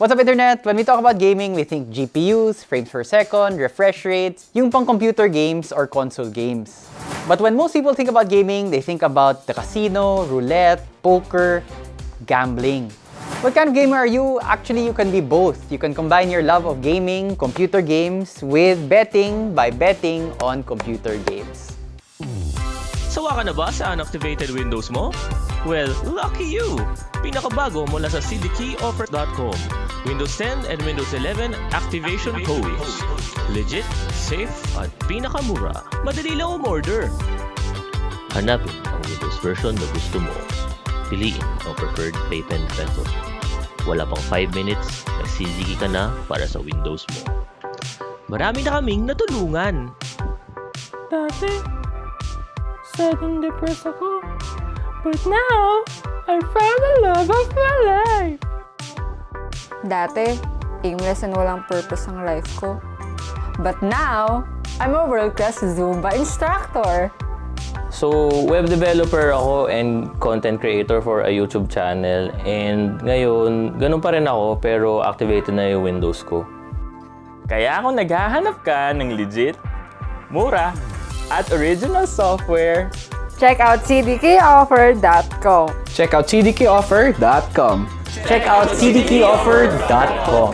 What's up internet? When we talk about gaming, we think GPUs, frames per second, refresh rates, yung pang computer games or console games. But when most people think about gaming, they think about the casino, roulette, poker, gambling. What kind of gamer are you? Actually, you can be both. You can combine your love of gaming, computer games, with betting by betting on computer games. Sawa ka na ba sa unactivated Windows mo? Well, lucky you! Pinakabago mula sa cdkeyoffer.com. Windows 10 and Windows 11 activation codes. Legit, safe, at pinakamura. Madali lang umorder. Hanapin ang Windows version na gusto mo. Piliin ang preferred payment method. Wala pang 5 minutes, nagsisigi ka na para sa Windows mo. Marami na kaming natulungan. Dati, sad and depressed ako. But now, I found the love of my life. Dati, aimless and walang purpose ang life ko. But now, I'm a world-class Zumba instructor. So, web developer ako and content creator for a YouTube channel. And ngayon, ganun pa rin ako pero activated na yung Windows ko. Kaya kung naghahanap ka ng legit, mura, at original software, Check out cdkoffer.com. Check out cdkoffer.com. Check out cdkoffer.com.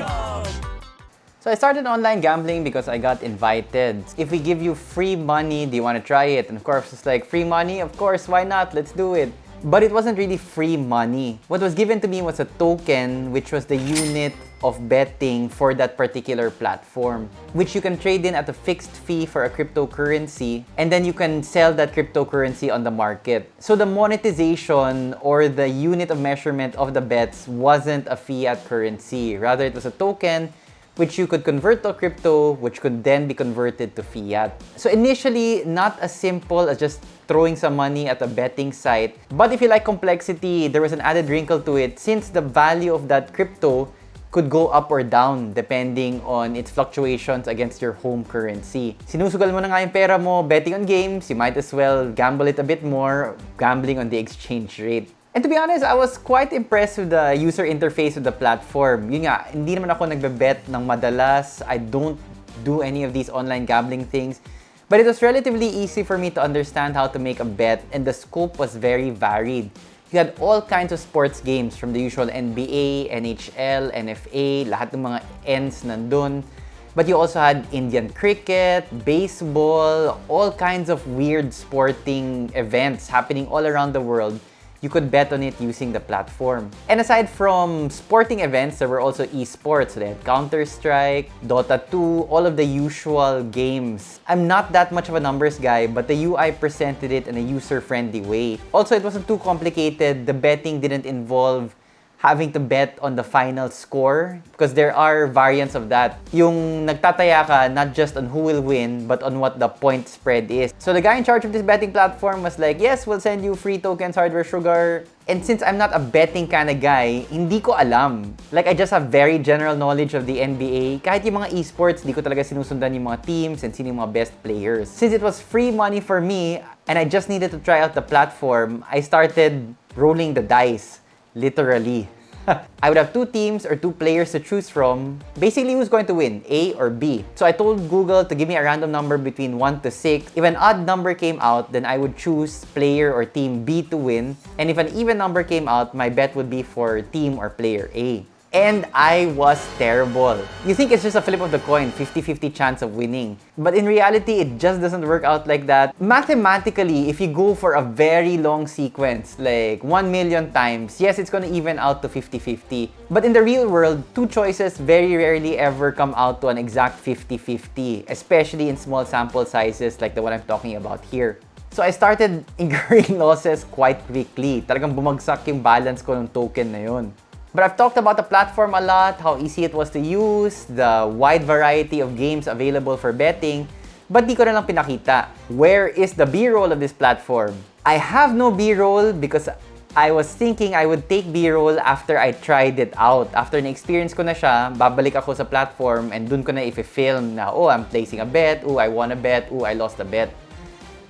So I started online gambling because I got invited. If we give you free money, do you want to try it? And of course, it's like free money. Of course, why not? Let's do it. But it wasn't really free money. What was given to me was a token, which was the unit of betting for that particular platform, which you can trade in at a fixed fee for a cryptocurrency, and then you can sell that cryptocurrency on the market. So the monetization or the unit of measurement of the bets wasn't a fiat currency. Rather, it was a token which you could convert to crypto, which could then be converted to fiat. So initially, not as simple as just throwing some money at a betting site. But if you like complexity, there was an added wrinkle to it since the value of that crypto could go up or down depending on its fluctuations against your home currency. Sinusugal mo na nga yung pera mo betting on games, you might as well gamble it a bit more, gambling on the exchange rate. And to be honest, I was quite impressed with the user interface of the platform. Yun nga, hindi naman ako nagbe-bet ng madalas. I don't do any of these online gambling things. But it was relatively easy for me to understand how to make a bet and the scope was very varied. You had all kinds of sports games from the usual NBA, NHL, NFA, lahat ng mga ends nandun. But you also had Indian cricket, baseball, all kinds of weird sporting events happening all around the world you could bet on it using the platform. And aside from sporting events, there were also esports. They had Counter-Strike, Dota 2, all of the usual games. I'm not that much of a numbers guy, but the UI presented it in a user-friendly way. Also, it wasn't too complicated. The betting didn't involve having to bet on the final score because there are variants of that. Yung nagtataya ka not just on who will win but on what the point spread is. So the guy in charge of this betting platform was like, yes, we'll send you free tokens, hardware, sugar. And since I'm not a betting kind of guy, hindi ko alam. Like, I just have very general knowledge of the NBA. Kahit yung mga esports, di ko talaga sinusundan yung mga teams and sino yung mga best players. Since it was free money for me, and I just needed to try out the platform, I started rolling the dice. Literally. I would have two teams or two players to choose from. Basically, who's going to win, A or B? So I told Google to give me a random number between 1 to 6. If an odd number came out, then I would choose player or team B to win. And if an even number came out, my bet would be for team or player A. And I was terrible. You think it's just a flip of the coin, 50-50 chance of winning. But in reality, it just doesn't work out like that. Mathematically, if you go for a very long sequence, like 1 million times, yes, it's gonna even out to 50-50. But in the real world, two choices very rarely ever come out to an exact 50-50, especially in small sample sizes like the one I'm talking about here. So I started incurring losses quite quickly. Talagang bumagsak yung balance ko ng token na yun. But I've talked about the platform a lot, how easy it was to use, the wide variety of games available for betting, but di ko na lang pinakita. Where is the B-roll of this platform? I have no B-roll because I was thinking I would take B-roll after I tried it out. After na-experience ko na siya, babalik ako sa platform and dun ko na i-film na, oh, I'm placing a bet, oh, I won a bet, oh, I lost a bet.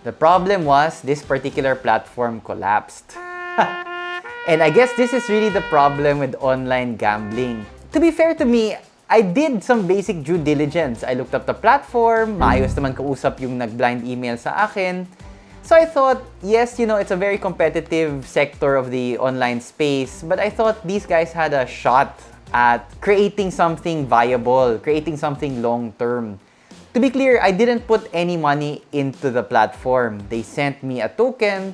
The problem was, this particular platform collapsed. And I guess this is really the problem with online gambling. to be fair to me, I did some basic due diligence. I looked up the platform, maayos naman kausap yung nag-blind email sa akin. So I thought, yes, you know, it's a very competitive sector of the online space, but I thought these guys had a shot at creating something viable, creating something long-term. To be clear, I didn't put any money into the platform. They sent me a token.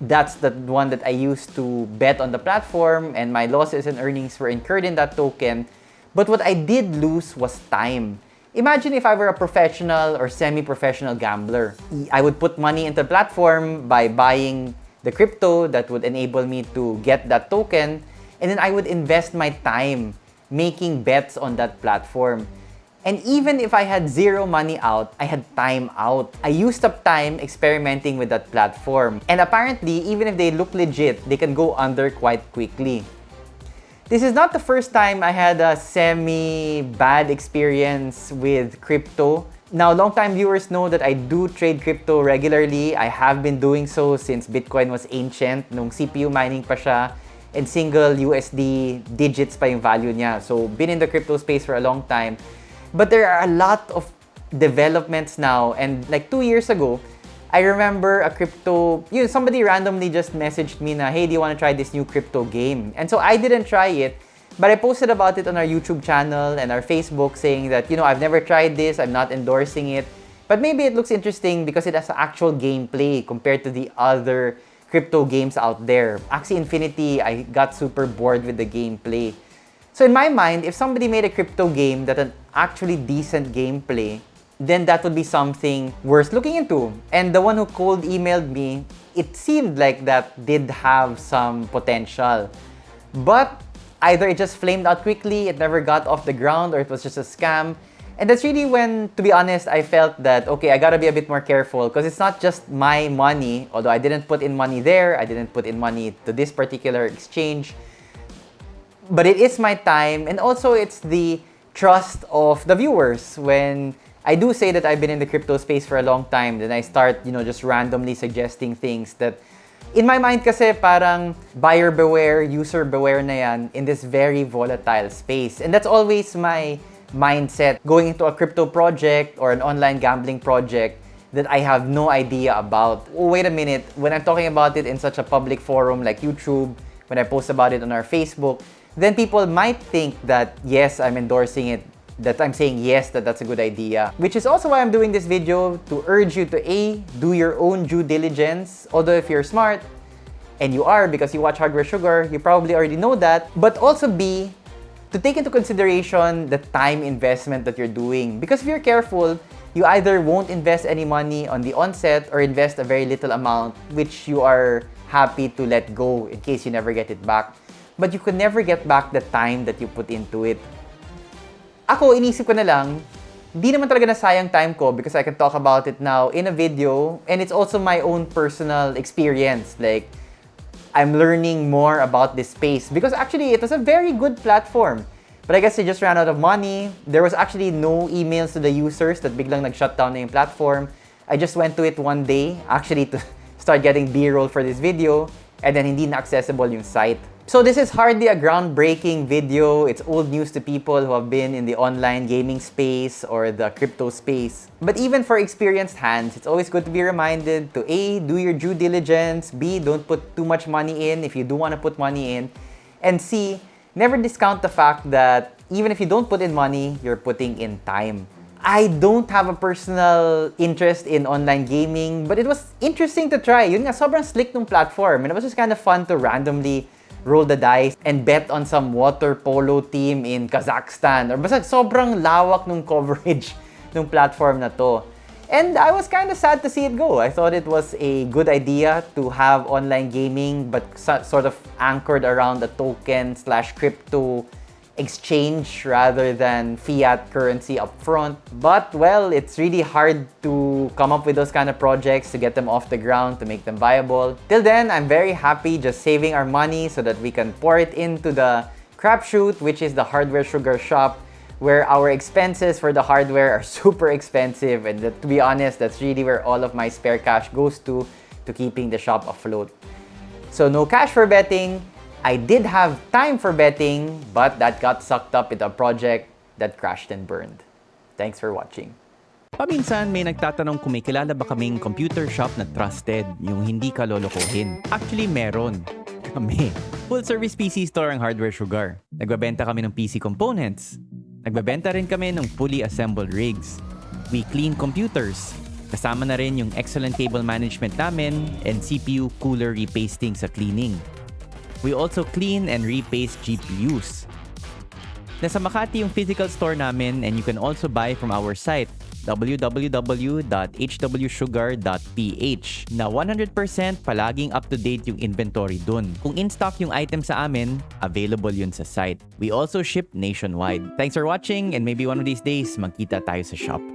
That's the one that I used to bet on the platform, and my losses and earnings were incurred in that token. But what I did lose was time. Imagine if I were a professional or semi-professional gambler. I would put money into the platform by buying the crypto that would enable me to get that token, and then I would invest my time making bets on that platform. And even if I had zero money out, I had time out. I used up time experimenting with that platform. And apparently, even if they look legit, they can go under quite quickly. This is not the first time I had a semi-bad experience with crypto. Now, long-time viewers know that I do trade crypto regularly. I have been doing so since Bitcoin was ancient, nung CPU mining pa siya, and single USD digits pa yung value niya. So, been in the crypto space for a long time. But there are a lot of developments now, and like two years ago, I remember a crypto, you know, somebody randomly just messaged me na, hey, do you want to try this new crypto game? And so I didn't try it, but I posted about it on our YouTube channel and our Facebook saying that, you know, I've never tried this, I'm not endorsing it, but maybe it looks interesting because it has actual gameplay compared to the other crypto games out there. Axie Infinity, I got super bored with the gameplay. So in my mind, if somebody made a crypto game that an actually decent gameplay, then that would be something worth looking into. And the one who cold emailed me, it seemed like that did have some potential. But either it just flamed out quickly, it never got off the ground, or it was just a scam. And that's really when, to be honest, I felt that, okay, I gotta be a bit more careful because it's not just my money, although I didn't put in money there, I didn't put in money to this particular exchange. But it is my time, and also it's the trust of the viewers when I do say that I've been in the crypto space for a long time, then I start, you know, just randomly suggesting things that in my mind kasi parang buyer beware, user beware na yan in this very volatile space. And that's always my mindset going into a crypto project or an online gambling project that I have no idea about. Oh, wait a minute, when I'm talking about it in such a public forum like YouTube, when I post about it on our Facebook, then people might think that yes, I'm endorsing it that I'm saying yes, that that's a good idea. Which is also why I'm doing this video to urge you to A, do your own due diligence. Although if you're smart, and you are because you watch Hardware Sugar, you probably already know that. But also B, to take into consideration the time investment that you're doing. Because if you're careful, you either won't invest any money on the onset or invest a very little amount, which you are happy to let go in case you never get it back. But you could never get back the time that you put into it. Ako, inisip ko na lang, di naman talaga nasayang time ko because I can talk about it now in a video and it's also my own personal experience. Like, I'm learning more about this space because actually it was a very good platform. But I guess they just ran out of money. There was actually no emails to the users that biglang nag-shut down na yung platform. I just went to it one day actually to start getting B-roll for this video and then hindi na accessible yung site. So this is hardly a groundbreaking video. It's old news to people who have been in the online gaming space or the crypto space. But even for experienced hands, it's always good to be reminded to A, do your due diligence, B, don't put too much money in if you do want to put money in, and C, never discount the fact that even if you don't put in money, you're putting in time. I don't have a personal interest in online gaming, but it was interesting to try. Yun nga, sobrang slick nung platform. And it was just kind of fun to randomly roll the dice and bet on some water polo team in Kazakhstan. Or basta sobrang lawak nung coverage nung platform na to. And I was kind of sad to see it go. I thought it was a good idea to have online gaming but so- sort of anchored around a token slash crypto exchange rather than fiat currency upfront. But well, it's really hard to come up with those kind of projects to get them off the ground, to make them viable. Till then, I'm very happy just saving our money so that we can pour it into the crapshoot, which is the hardware sugar shop, where our expenses for the hardware are super expensive. And that, to be honest, that's really where all of my spare cash goes to, to keeping the shop afloat. So no cash for betting, I did have time for betting, but that got sucked up into a project that crashed and burned. Thanks for watching. Paminsan may nagtatanong kung may kilala ba kaming computer shop na trusted, yung hindi ka lolokohin. Actually, meron. Kami. Full service PC store ang Hardware Sugar. Nagbabenta kami ng PC components. Nagbabenta rin kami ng fully assembled rigs. We clean computers. Kasama na rin yung excellent cable management namin and CPU cooler repasting sa cleaning. We also clean and repaste GPUs. Nasa Makati yung physical store namin and you can also buy from our site www.hwsugar.ph na 100% palaging up-to-date yung inventory dun. Kung in-stock yung item sa amin, available yun sa site. We also ship nationwide. Thanks for watching and maybe one of these days, magkita tayo sa shop.